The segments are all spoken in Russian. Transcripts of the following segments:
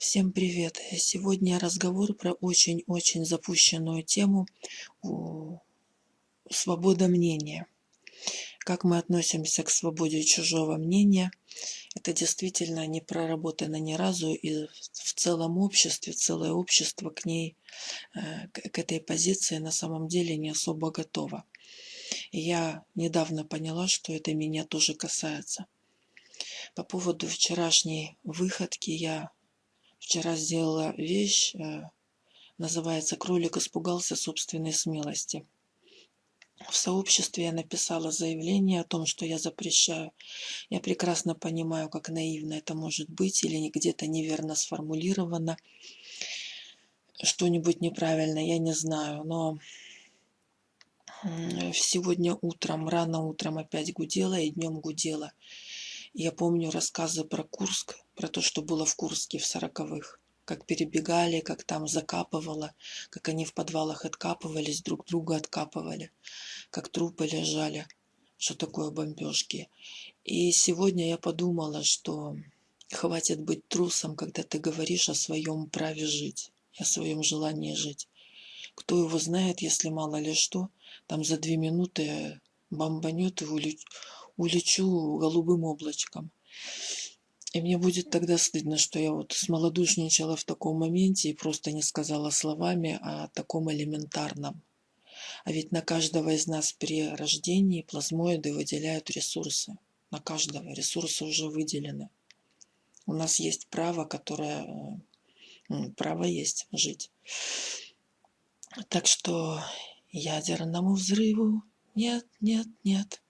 Всем привет! Сегодня разговор про очень-очень запущенную тему свобода мнения. Как мы относимся к свободе чужого мнения, это действительно не проработано ни разу, и в целом обществе, целое общество к ней, э, к этой позиции на самом деле не особо готово. я недавно поняла, что это меня тоже касается. По поводу вчерашней выходки я Вчера сделала вещь, э, называется «Кролик испугался собственной смелости». В сообществе я написала заявление о том, что я запрещаю. Я прекрасно понимаю, как наивно это может быть или где-то неверно сформулировано. Что-нибудь неправильно, я не знаю. Но сегодня утром, рано утром опять гудела и днем гудела. Я помню рассказы про Курск, про то, что было в Курске в сороковых. Как перебегали, как там закапывало, как они в подвалах откапывались, друг друга откапывали, как трупы лежали, что такое бомбежки. И сегодня я подумала, что хватит быть трусом, когда ты говоришь о своем праве жить, о своем желании жить. Кто его знает, если мало ли что, там за две минуты бомбанет и улетит улечу голубым облачком. И мне будет тогда стыдно, что я вот смолодушничала в таком моменте и просто не сказала словами о таком элементарном. А ведь на каждого из нас при рождении плазмоиды выделяют ресурсы. На каждого ресурсы уже выделены. У нас есть право, которое... Право есть жить. Так что ядерному взрыву нет, нет, нет.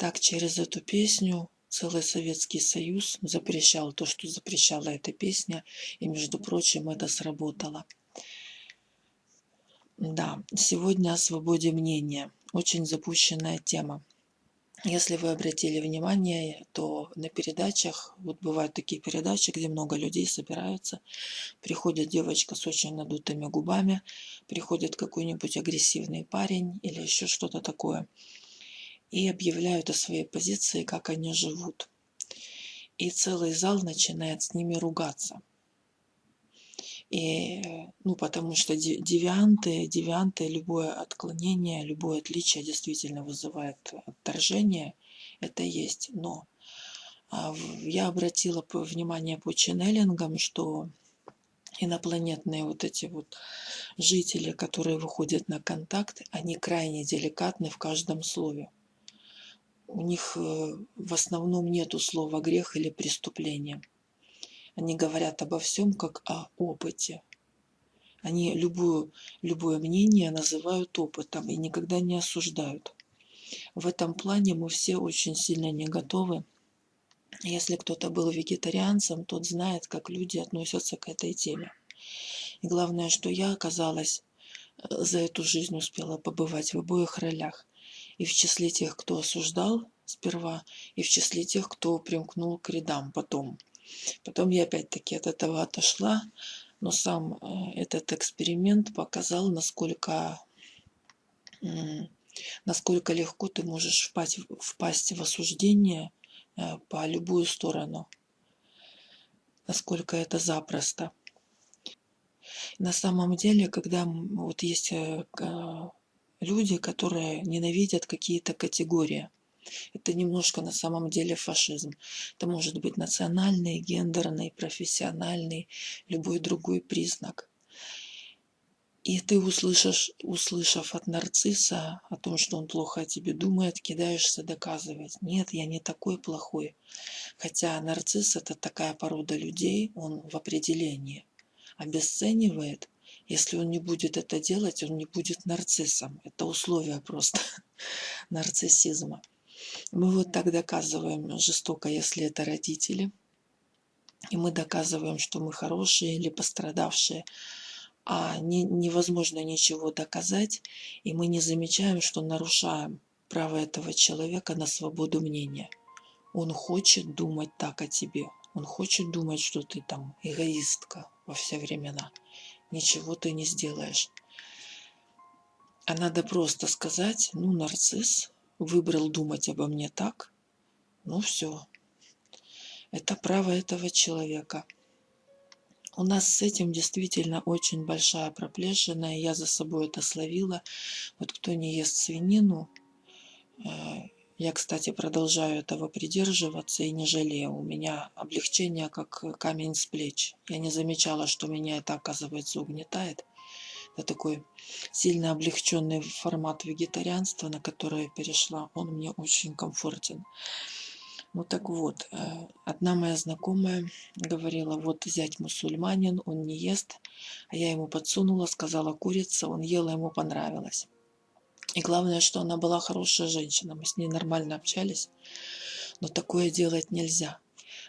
Так через эту песню целый Советский Союз запрещал то, что запрещала эта песня, и, между прочим, это сработало. Да, сегодня о свободе мнения. Очень запущенная тема. Если вы обратили внимание, то на передачах, вот бывают такие передачи, где много людей собираются, приходит девочка с очень надутыми губами, приходит какой-нибудь агрессивный парень или еще что-то такое – и объявляют о своей позиции, как они живут. И целый зал начинает с ними ругаться. И, ну, потому что девианты, девианты, любое отклонение, любое отличие действительно вызывает отторжение. Это есть. Но а, я обратила внимание по ченнелингам, что инопланетные вот эти вот жители, которые выходят на контакт, они крайне деликатны в каждом слове у них э, в основном нету слова грех или преступление. Они говорят обо всем как о опыте. Они любую, любое мнение называют опытом и никогда не осуждают. В этом плане мы все очень сильно не готовы. Если кто-то был вегетарианцем, тот знает, как люди относятся к этой теме. И главное, что я оказалась э, за эту жизнь успела побывать в обоих ролях и в числе тех, кто осуждал сперва, и в числе тех, кто примкнул к рядам потом. Потом я опять-таки от этого отошла, но сам э, этот эксперимент показал, насколько, насколько легко ты можешь впасть, впасть в осуждение э, по любую сторону. Насколько это запросто. На самом деле, когда вот есть э, люди, которые ненавидят какие-то категории. Это немножко на самом деле фашизм. Это может быть национальный, гендерный, профессиональный, любой другой признак. И ты услышишь, услышав от нарцисса о том, что он плохо о тебе думает, кидаешься доказывать. Нет, я не такой плохой. Хотя нарцисс это такая порода людей, он в определении обесценивает если он не будет это делать, он не будет нарциссом. Это условие просто нарциссизма. Мы вот так доказываем жестоко, если это родители. И мы доказываем, что мы хорошие или пострадавшие. А не, невозможно ничего доказать, и мы не замечаем, что нарушаем право этого человека на свободу мнения. Он хочет думать так о тебе. Он хочет думать, что ты там эгоистка во все времена ничего ты не сделаешь. А надо просто сказать, ну, нарцисс выбрал думать обо мне так, ну все. Это право этого человека. У нас с этим действительно очень большая проплешина, и я за собой это словила. Вот кто не ест свинину, э, я, кстати, продолжаю этого придерживаться и не жалею. У меня облегчение как камень с плеч. Я не замечала, что меня это, оказывается, угнетает. Это такой сильно облегченный формат вегетарианства, на который я перешла. Он мне очень комфортен. Ну так вот, э, одна моя знакомая говорила, вот зять мусульманин, он не ест, а я ему подсунула, сказала курица, он ел, ему понравилось. И главное, что она была хорошая женщина, мы с ней нормально общались, но такое делать нельзя,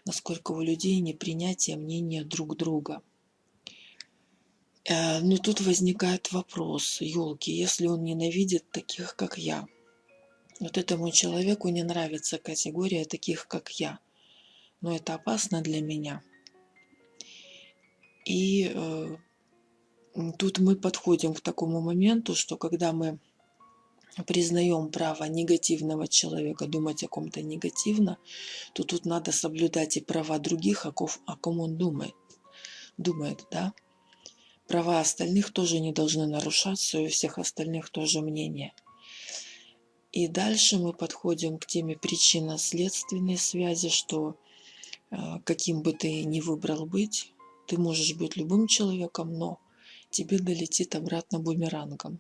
насколько у людей непринятие мнения друг друга. Э, но тут возникает вопрос, елки, если он ненавидит таких, как я – вот этому человеку не нравится категория таких, как я. Но это опасно для меня. И э, тут мы подходим к такому моменту, что когда мы признаем право негативного человека думать о ком-то негативно, то тут надо соблюдать и права других, о, ком, о ком он думает. Думает, да? Права остальных тоже не должны нарушаться, и у всех остальных тоже мнение – и дальше мы подходим к теме причинно-следственной связи, что э, каким бы ты ни выбрал быть, ты можешь быть любым человеком, но тебе долетит обратно бумерангом.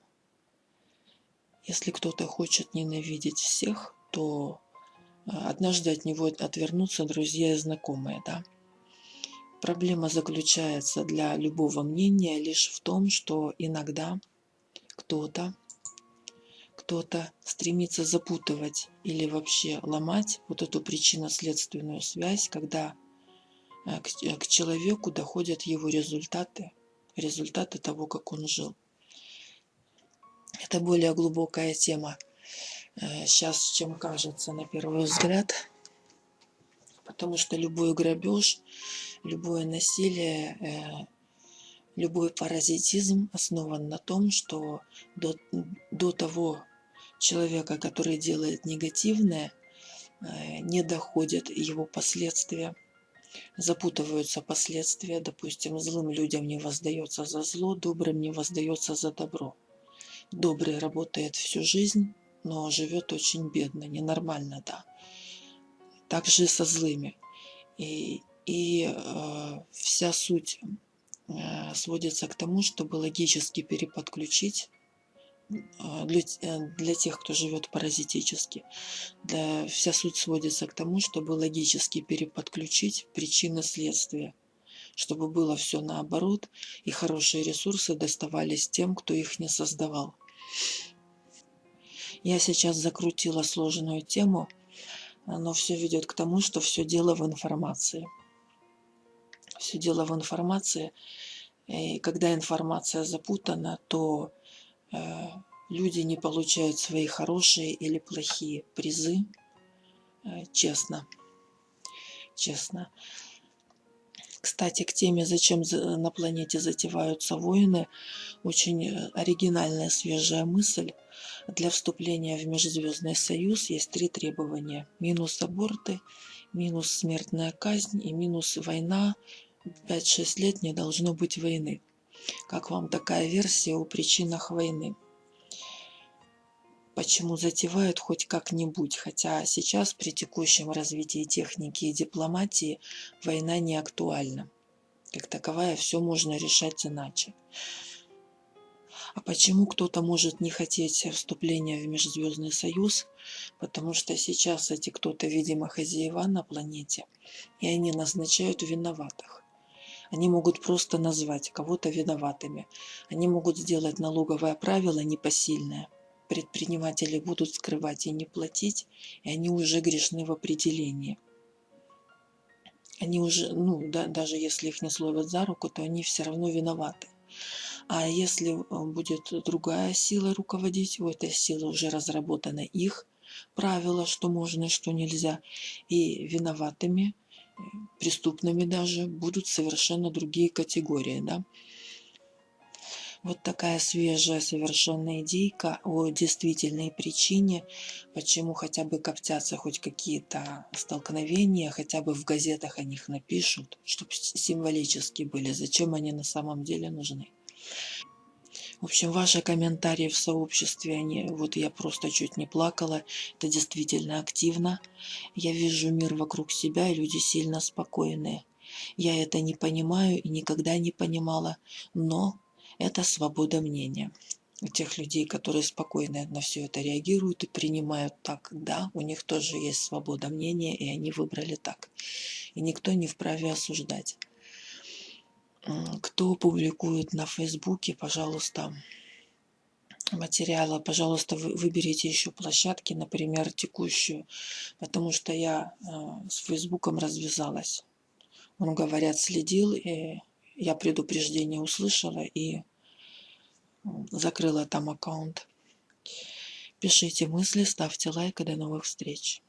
Если кто-то хочет ненавидеть всех, то э, однажды от него отвернутся друзья и знакомые, да. Проблема заключается для любого мнения лишь в том, что иногда кто-то кто-то стремится запутывать или вообще ломать вот эту причинно-следственную связь, когда э, к, э, к человеку доходят его результаты, результаты того, как он жил. Это более глубокая тема сейчас, э, чем кажется на первый взгляд, потому что любой грабеж, любое насилие, любой паразитизм основан на том, что до, до того человека, который делает негативное, э, не доходят его последствия, запутываются последствия, допустим, злым людям не воздается за зло, добрым не воздается за добро. Добрый работает всю жизнь, но живет очень бедно, ненормально, да. Так же со злыми. И, и э, вся суть э, сводится к тому, чтобы логически переподключить а, для, э, для тех, кто живет паразитически. Да, вся суть сводится к тому, чтобы логически переподключить причины следствия, чтобы было все наоборот, и хорошие ресурсы доставались тем, кто их не создавал. Я сейчас закрутила сложную тему, но все ведет к тому, что все дело в информации. Все дело в информации. И когда информация запутана, то Э, люди не получают свои хорошие или плохие призы э, честно. Честно. Кстати, к теме «Зачем на планете затеваются войны» очень э, оригинальная свежая мысль. Для вступления в Межзвездный Союз есть три требования. Минус аборты, минус смертная казнь и минус война. 5-6 лет не должно быть войны. Как вам такая версия о причинах войны? Почему затевают хоть как-нибудь, хотя сейчас при текущем развитии техники и дипломатии война не актуальна. Как таковая все можно решать иначе. А почему кто-то может не хотеть вступления в Межзвездный Союз? Потому что сейчас эти кто-то, видимо, хозяева на планете, и они назначают виноватых. Они могут просто назвать кого-то виноватыми. Они могут сделать налоговое правило непосильное. Предприниматели будут скрывать и не платить, и они уже грешны в определении. Они уже, ну, да, даже если их не словят за руку, то они все равно виноваты. А если э, будет другая сила руководить, у этой силы уже разработаны их правила, что можно и что нельзя, и виноватыми преступными даже будут совершенно другие категории. Да? Вот такая свежая совершенно идейка о действительной причине, почему хотя бы коптятся хоть какие-то столкновения, хотя бы в газетах о них напишут, чтобы символически были, зачем они на самом деле нужны. В общем, ваши комментарии в сообществе, они, вот я просто чуть не плакала, это действительно активно. Я вижу мир вокруг себя, и люди сильно спокойные. Я это не понимаю и никогда не понимала, но это свобода мнения. Тех людей, которые спокойно на все это реагируют и принимают так, да, у них тоже есть свобода мнения, и они выбрали так. И никто не вправе осуждать. Кто публикует на Фейсбуке, пожалуйста, материалы, пожалуйста, выберите еще площадки, например, текущую, потому что я э, с Фейсбуком развязалась. Он, говорят, следил, и я предупреждение услышала и закрыла там аккаунт. Пишите мысли, ставьте лайк и до новых встреч.